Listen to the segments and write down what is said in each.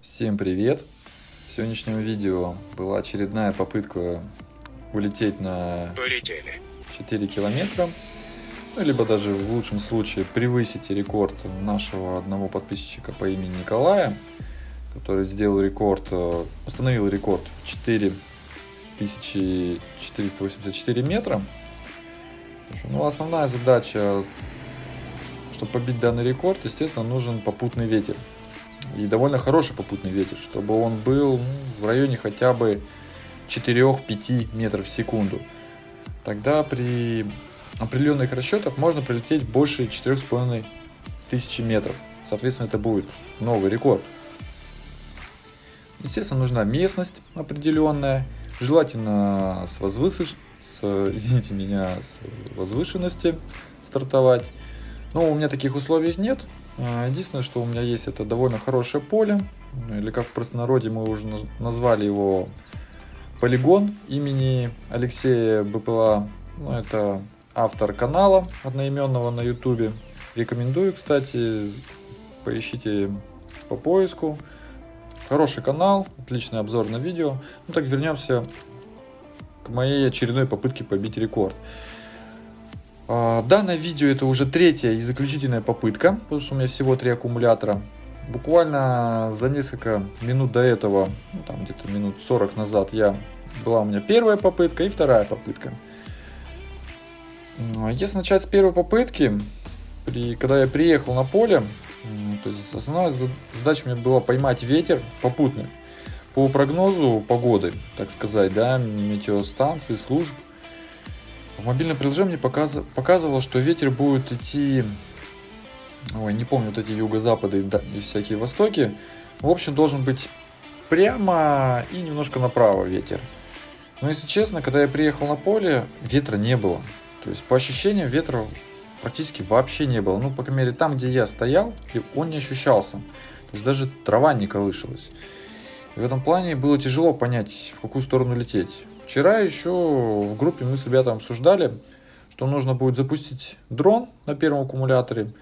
Всем привет! В сегодняшнем видео была очередная попытка улететь на Полетели. 4 километра. Ну, либо даже в лучшем случае превысить рекорд нашего одного подписчика по имени Николая, который сделал рекорд, э, установил рекорд в 4484 метра. Ну, основная задача, чтобы побить данный рекорд, естественно, нужен попутный ветер. И довольно хороший попутный ветер, чтобы он был ну, в районе хотя бы 4-5 метров в секунду. Тогда при определенных расчетах можно пролететь больше 4,5 тысячи метров. Соответственно, это будет новый рекорд. Естественно, нужна местность определенная, желательно с, возвысыш... с, извините меня, с возвышенности стартовать. Но у меня таких условий нет. А, единственное, что у меня есть, это довольно хорошее поле, или как в простонародье мы уже назвали его полигон имени Алексея БПЛА. Ну, это автор канала одноименного на ютубе. Рекомендую, кстати, поищите по поиску. Хороший канал, отличный обзор на видео. Ну так вернемся к моей очередной попытке побить рекорд. А, данное видео это уже третья и заключительная попытка, потому что у меня всего три аккумулятора. Буквально за несколько минут до этого, ну, там где-то минут 40 назад, я была у меня первая попытка и вторая попытка. Ну, а если начать с первой попытки, при, когда я приехал на поле, то есть основная задача у меня была поймать ветер попутный. По прогнозу погоды, так сказать, да, метеостанции, служб, в мобильном приложении показ... показывало, что ветер будет идти, ой, не помню, вот эти юго-запады и всякие востоки. В общем, должен быть прямо и немножко направо ветер. Но если честно, когда я приехал на поле, ветра не было. То есть по ощущениям ветра практически вообще не было. Ну, по крайней мере, там, где я стоял, он не ощущался. То есть даже трава не колышалась. И в этом плане было тяжело понять, в какую сторону лететь. Вчера еще в группе мы с ребятами обсуждали, что нужно будет запустить дрон на первом аккумуляторе,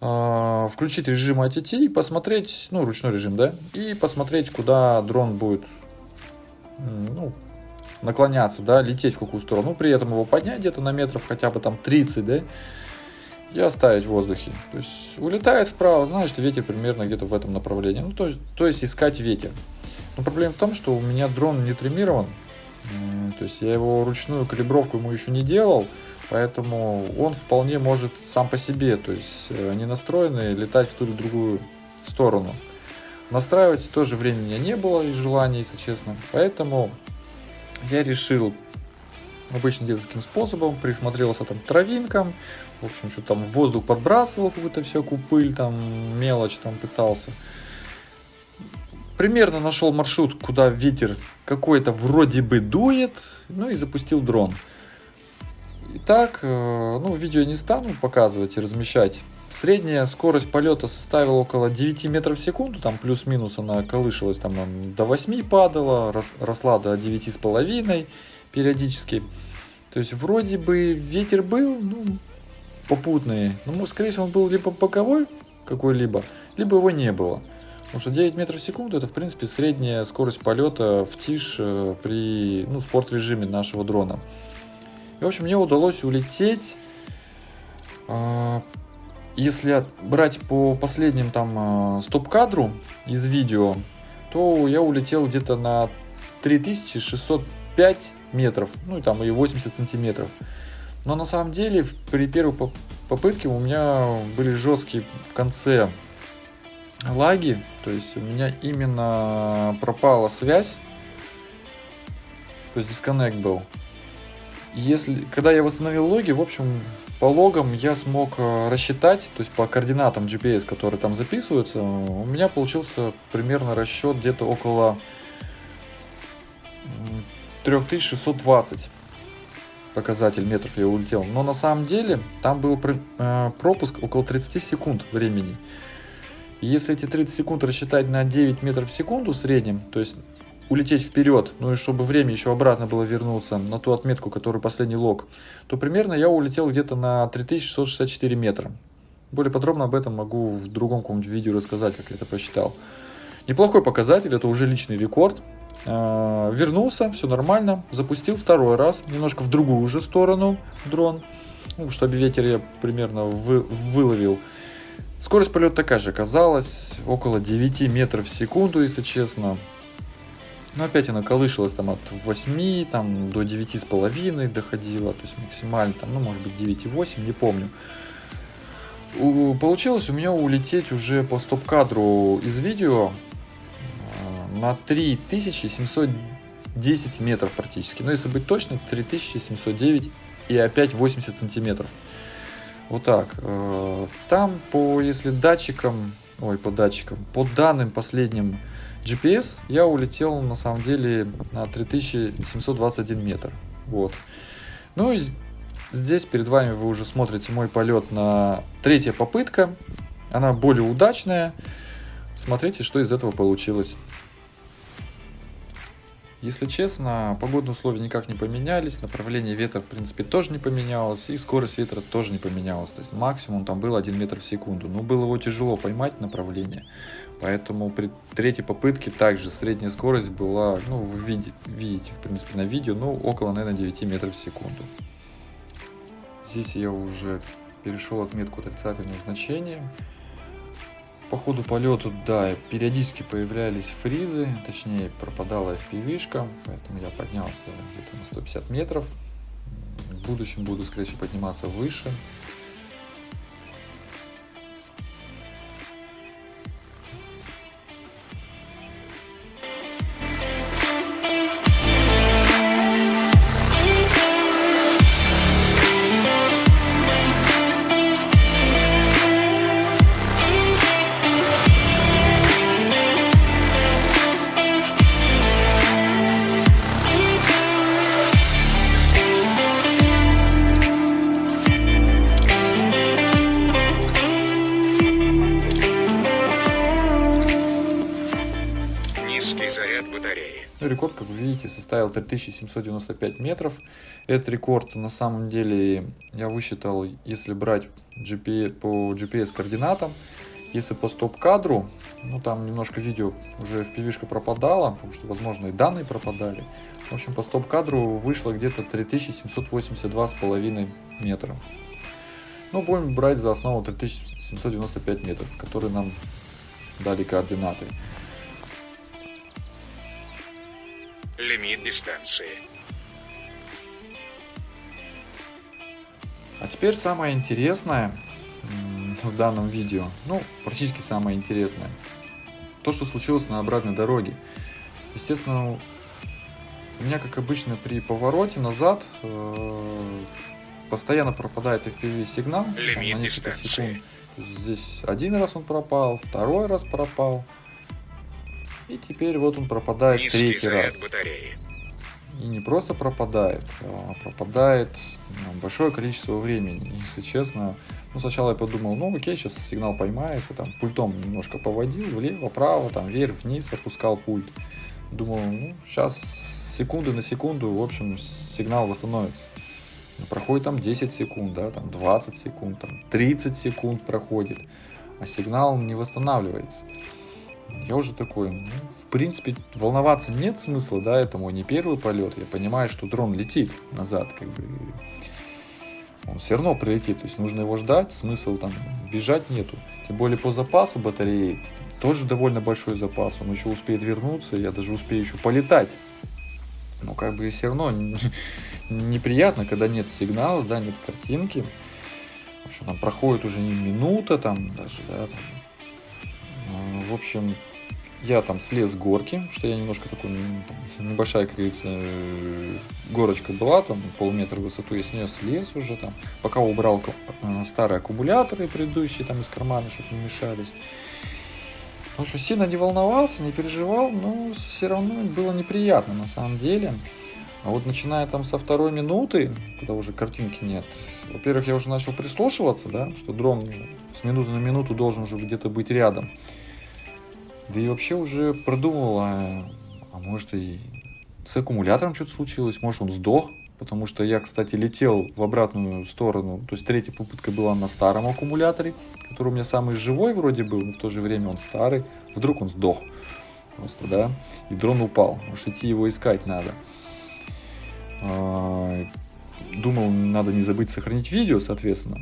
а, включить режим ATT и посмотреть, ну, ручной режим, да, и посмотреть, куда дрон будет ну, наклоняться, да, лететь в какую сторону, ну, при этом его поднять где-то на метров хотя бы там 30, да, и оставить в воздухе. То есть улетает вправо, значит ветер примерно где-то в этом направлении. Ну, то, то есть искать ветер. Но проблема в том, что у меня дрон не тримирован, то есть я его ручную калибровку ему еще не делал, поэтому он вполне может сам по себе, то есть э, не настроенный, летать в ту или другую сторону. Настраивать тоже времени не было и желания, если честно. Поэтому я решил обычным детским способом, присмотрелся там к травинкам, в общем, что там воздух подбрасывал какую-то всякую пыль, там мелочь там пытался примерно нашел маршрут, куда ветер какой-то вроде бы дует, ну и запустил дрон. Итак, э, ну, видео не стану показывать и размещать. Средняя скорость полета составила около 9 метров в секунду, там плюс-минус она колышалась, там до 8 падала, росла до 9,5 периодически. То есть вроде бы ветер был, ну, попутный, но скорее всего он был либо боковой какой-либо, либо его не было. Потому что 9 метров в секунду это в принципе средняя скорость полета в тишь э, при ну, спорт режиме нашего дрона. И в общем мне удалось улететь, а, если брать по последним там а, стоп-кадру из видео, то я улетел где-то на 3605 метров, ну и там и 80 сантиметров. Но на самом деле при первой попытке у меня были жесткие в конце лаги, то есть у меня именно пропала связь, то есть дисконнект был. Если, когда я восстановил логи, в общем, по логам я смог э, рассчитать, то есть по координатам GPS, которые там записываются, у меня получился примерно расчет где-то около 3620 показатель метров я улетел. Но на самом деле там был э, пропуск около 30 секунд времени. Если эти 30 секунд рассчитать на 9 метров в секунду в среднем, то есть улететь вперед, ну и чтобы время еще обратно было вернуться на ту отметку, которую последний лог, то примерно я улетел где-то на 3664 метра. Более подробно об этом могу в другом каком-нибудь видео рассказать, как я это посчитал. Неплохой показатель, это уже личный рекорд. Э, вернулся, все нормально, запустил второй раз, немножко в другую уже сторону дрон, ну, чтобы ветер я примерно вы, выловил. Скорость полета такая же оказалась, около 9 метров в секунду, если честно. Но опять она колышалась там от 8 там, до 9,5 доходила, то есть максимально там, ну может быть 9,8, не помню. У, получилось у меня улететь уже по стоп-кадру из видео э, на 3710 метров практически. Но если быть точным, 3709 и опять 80 сантиметров. Вот так. Э, там по, если датчикам, ой, по датчикам, по данным последним GPS я улетел на самом деле на 3721 метр. Вот. Ну и здесь перед вами вы уже смотрите мой полет на третья попытка. Она более удачная. Смотрите, что из этого получилось. Если честно, погодные условия никак не поменялись, направление ветра в принципе тоже не поменялось, и скорость ветра тоже не поменялась. То есть максимум там был 1 метр в секунду. Но было его тяжело поймать направление. Поэтому при третьей попытке также средняя скорость была, ну, вы видите, видите, в принципе, на видео, ну, около, наверное, 9 метров в секунду. Здесь я уже перешел отметку отрицательного значения. По ходу полета, да, периодически появлялись фризы, точнее, пропадала FPV-шка, поэтому я поднялся где-то на 150 метров. В будущем буду, скорее всего, подниматься выше. Рекорд, как вы видите, составил 3795 метров. Этот рекорд на самом деле я высчитал, если брать GPS, по GPS координатам. Если по стоп-кадру, ну там немножко видео уже в пивишка пропадало, потому что, возможно, и данные пропадали. В общем, по стоп-кадру вышло где-то 3782,5 метра. Ну, будем брать за основу 3795 метров, которые нам дали координаты. Лимит дистанции. А теперь самое интересное в данном видео, ну, практически самое интересное, то, что случилось на обратной дороге. Естественно, у меня, как обычно, при повороте назад э, постоянно пропадает FPV сигнал. Лимит дистанции. Здесь один раз он пропал, второй раз пропал. И теперь вот он пропадает Низкий третий раз. Батареи. И не просто пропадает, а пропадает ну, большое количество времени. Если честно, ну сначала я подумал, ну окей, сейчас сигнал поймается, там пультом немножко поводил, влево, вправо, там вверх, вниз, опускал пульт. Думал, ну сейчас секунды на секунду, в общем, сигнал восстановится. Проходит там 10 секунд, да, там 20 секунд, там 30 секунд проходит, а сигнал не восстанавливается. Я уже такой, ну, в принципе, волноваться нет смысла, да, это мой не первый полет. Я понимаю, что дрон летит назад, как бы, он все равно прилетит, то есть нужно его ждать, смысл там бежать нету. Тем более по запасу батареи тоже довольно большой запас, он еще успеет вернуться, я даже успею еще полетать. Но как бы все равно неприятно, когда нет сигнала, да, нет картинки. В общем, там проходит уже не минута, там даже, да, там, в общем, я там слез с горки, что я немножко такой, небольшая, как говорится, э, горочка была, там полметра в высоту, я с нее слез уже там, пока убрал э, старые аккумуляторы предыдущие там из кармана, чтобы не мешались. В общем, сильно не волновался, не переживал, но все равно было неприятно на самом деле. А вот начиная там со второй минуты, когда уже картинки нет, во-первых, я уже начал прислушиваться, да, что дрон с минуты на минуту должен уже где-то быть рядом. Да и вообще уже продумал, а, а может и с аккумулятором что-то случилось, может он сдох, потому что я, кстати, летел в обратную сторону, то есть третья попытка была на старом аккумуляторе, который у меня самый живой вроде был, но в то же время он старый, вдруг он сдох просто, да, и дрон упал, может идти его искать надо. А, думал, надо не забыть сохранить видео, соответственно,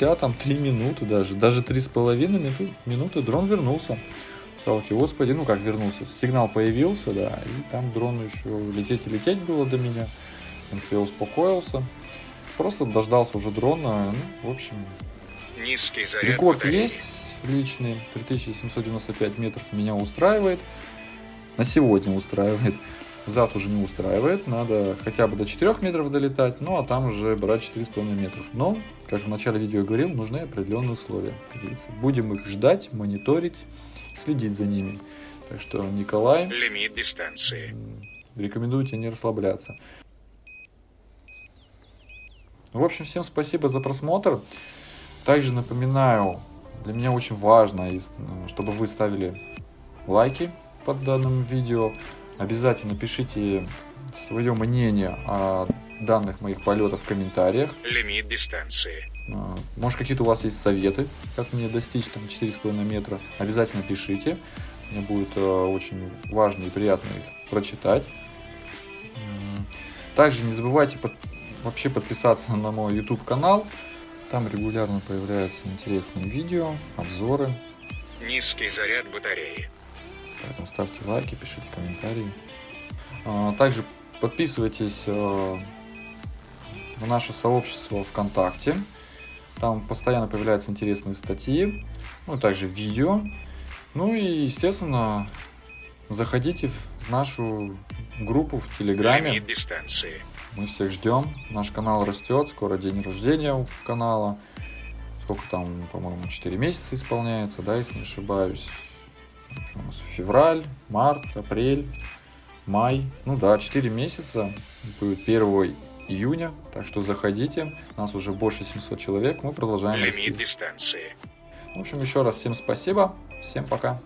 спустя там 3 минуты даже, даже 3,5 минуты, дрон вернулся. Салки, господи, ну как вернулся, сигнал появился, да, и там дрон еще лететь и лететь было до меня. В принципе, я успокоился. Просто дождался уже дрона, ну, в общем, Низкий заряд рекорд батареи. есть личный, 3795 метров меня устраивает. На сегодня устраивает. Зад уже не устраивает, надо хотя бы до 4 метров долетать, ну а там уже брать 4,5 метров. Но, как в начале видео говорил, нужны определенные условия. Как говорится. Будем их ждать, мониторить, следить за ними. Так что, Николай, Лимит дистанции. рекомендую тебе не расслабляться. В общем, всем спасибо за просмотр. Также напоминаю, для меня очень важно, ну, чтобы вы ставили лайки под данным видео. Обязательно пишите свое мнение о данных моих полетов в комментариях. Лимит дистанции. А, Может, какие-то у вас есть советы, как мне достичь там 4,5 метра, обязательно пишите. Мне будет э, очень важно и приятно их прочитать. Также не забывайте под- вообще подписаться на мой YouTube канал. Там регулярно появляются интересные видео, обзоры. Низкий заряд батареи. Поэтому ставьте лайки, пишите комментарии. А, Также подписывайтесь э, на наше сообщество ВКонтакте. Там постоянно появляются интересные статьи, ну и также видео. Ну и, естественно, заходите в нашу группу в Телеграме. Мы всех ждем. Наш канал растет. Скоро день рождения у канала. Сколько там, по-моему, 4 месяца исполняется, да, если не ошибаюсь. У нас? Февраль, март, апрель, май. Ну да, 4 месяца. Будет 1 июня. Так что заходите. Нас уже больше 700 человек. Мы продолжаем расти. Лимит дистанции. В общем, еще раз всем спасибо. Всем пока.